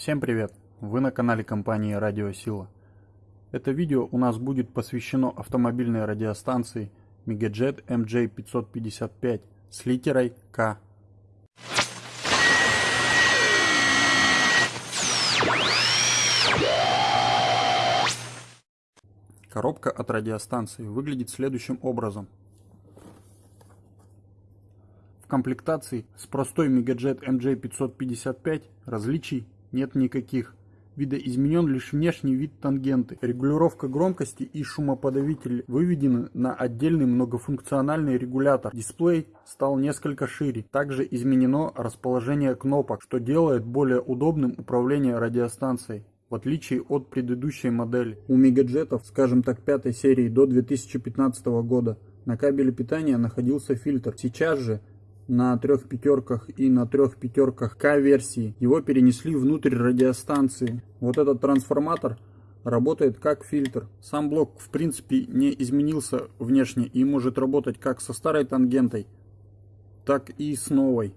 Всем привет! Вы на канале компании Радио Сила. Это видео у нас будет посвящено автомобильной радиостанции Megajet MJ555 с литерой К. Коробка от радиостанции выглядит следующим образом – комплектации с простой Megajet MJ555 различий нет никаких. Видоизменен лишь внешний вид тангенты. Регулировка громкости и шумоподавитель выведены на отдельный многофункциональный регулятор. Дисплей стал несколько шире. Также изменено расположение кнопок, что делает более удобным управление радиостанцией в отличие от предыдущей модели. У мегаджетов, скажем так, пятой серии до 2015 года, на кабеле питания находился фильтр. Сейчас же на трех пятерках и на трех пятерках К-версии. Его перенесли внутрь радиостанции. Вот этот трансформатор работает как фильтр. Сам блок в принципе не изменился внешне и может работать как со старой тангентой, так и с новой.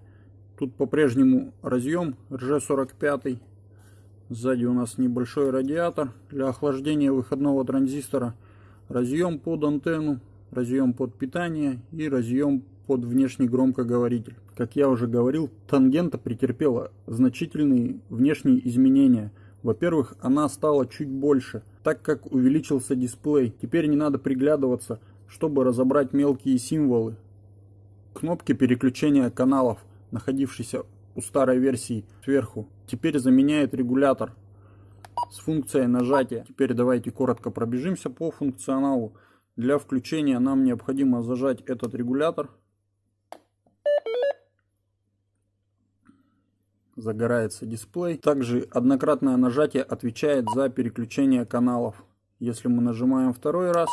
Тут по-прежнему разъем RG45. Сзади у нас небольшой радиатор для охлаждения выходного транзистора. Разъем под антенну, разъем под питание и разъем под внешний громкоговоритель. Как я уже говорил, тангента претерпела значительные внешние изменения. Во-первых, она стала чуть больше, так как увеличился дисплей. Теперь не надо приглядываться, чтобы разобрать мелкие символы. Кнопки переключения каналов, находившиеся у старой версии сверху, теперь заменяет регулятор с функцией нажатия. Теперь давайте коротко пробежимся по функционалу. Для включения нам необходимо зажать этот регулятор загорается дисплей. Также однократное нажатие отвечает за переключение каналов. Если мы нажимаем второй раз,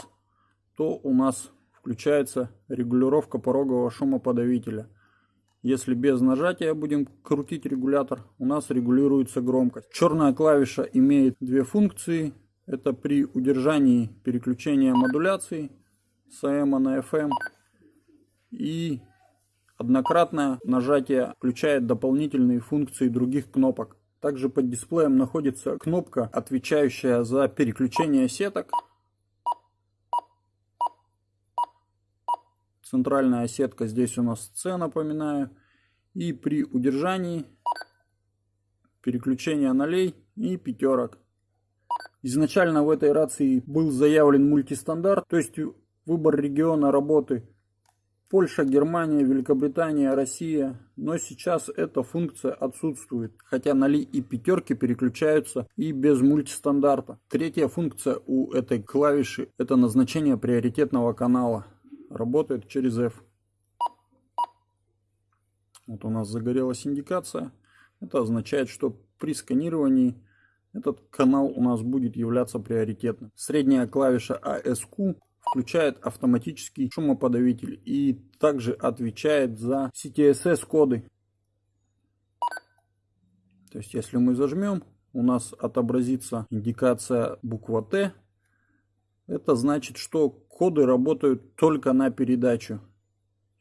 то у нас включается регулировка порогового шумоподавителя. Если без нажатия будем крутить регулятор, у нас регулируется громкость. Черная клавиша имеет две функции. Это при удержании переключения модуляции с AM на FM и Однократное нажатие включает дополнительные функции других кнопок. Также под дисплеем находится кнопка, отвечающая за переключение сеток. Центральная сетка здесь у нас С, напоминаю. И при удержании переключение нолей и пятерок. Изначально в этой рации был заявлен мультистандарт, то есть выбор региона работы Польша, Германия, Великобритания, Россия. Но сейчас эта функция отсутствует, хотя ноли и пятерки переключаются и без мультистандарта. Третья функция у этой клавиши это назначение приоритетного канала. Работает через F. Вот у нас загорелась индикация. Это означает, что при сканировании этот канал у нас будет являться приоритетным. Средняя клавиша ASQ включает автоматический шумоподавитель и также отвечает за CTSS коды. То есть если мы зажмем, у нас отобразится индикация буква Т. Это значит, что коды работают только на передачу.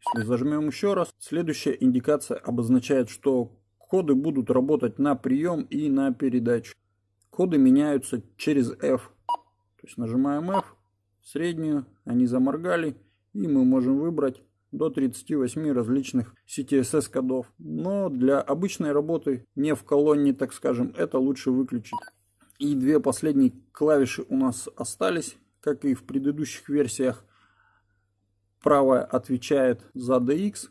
Если зажмем еще раз, следующая индикация обозначает, что коды будут работать на прием и на передачу. Коды меняются через F. То есть нажимаем F, среднюю, они заморгали, и мы можем выбрать до 38 различных CTSS кодов. Но для обычной работы, не в колонне, так скажем, это лучше выключить. И две последние клавиши у нас остались, как и в предыдущих версиях. Правая отвечает за DX,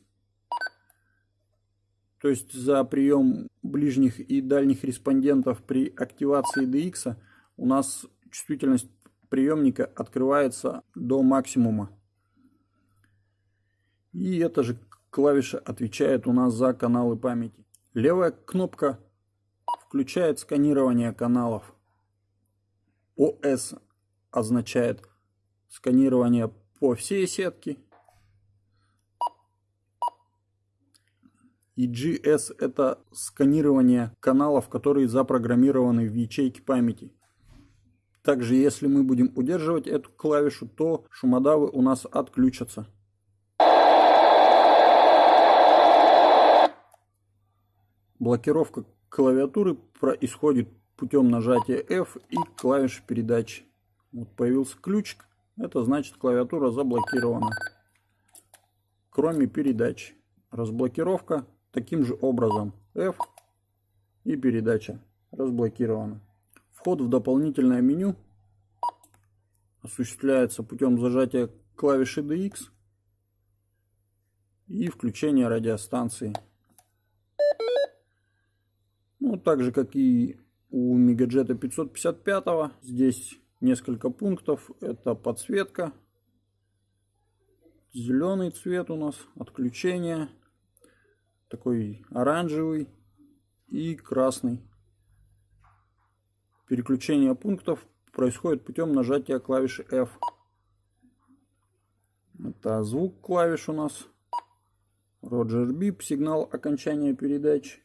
то есть за прием ближних и дальних респондентов при активации DX у нас чувствительность приемника открывается до максимума. И эта же клавиша отвечает у нас за каналы памяти. Левая кнопка включает сканирование каналов. ОС означает сканирование по всей сетке. И GS это сканирование каналов, которые запрограммированы в ячейке памяти. Также, если мы будем удерживать эту клавишу, то шумодавы у нас отключатся. Блокировка клавиатуры происходит путем нажатия F и клавиш передачи. Вот появился ключик, это значит клавиатура заблокирована. Кроме передач. Разблокировка таким же образом. F и передача разблокирована. Вход в дополнительное меню осуществляется путем зажатия клавиши DX и включения радиостанции. Ну, так же, как и у Мегаджета 555, здесь несколько пунктов. Это подсветка, зеленый цвет у нас, отключение, такой оранжевый и красный. Переключение пунктов происходит путем нажатия клавиши F. Это звук клавиш у нас. Роджер Бип, сигнал окончания передач.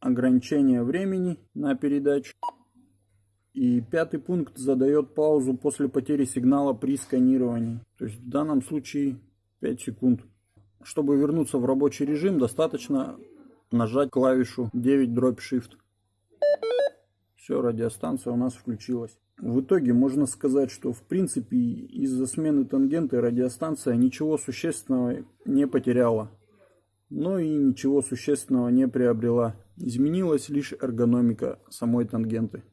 Ограничение времени на передачу. И пятый пункт задает паузу после потери сигнала при сканировании. То есть в данном случае 5 секунд. Чтобы вернуться в рабочий режим, достаточно нажать клавишу 9 дробь Shift. Все, радиостанция у нас включилась. В итоге можно сказать, что в принципе из-за смены тангенты радиостанция ничего существенного не потеряла. Но и ничего существенного не приобрела. Изменилась лишь эргономика самой тангенты.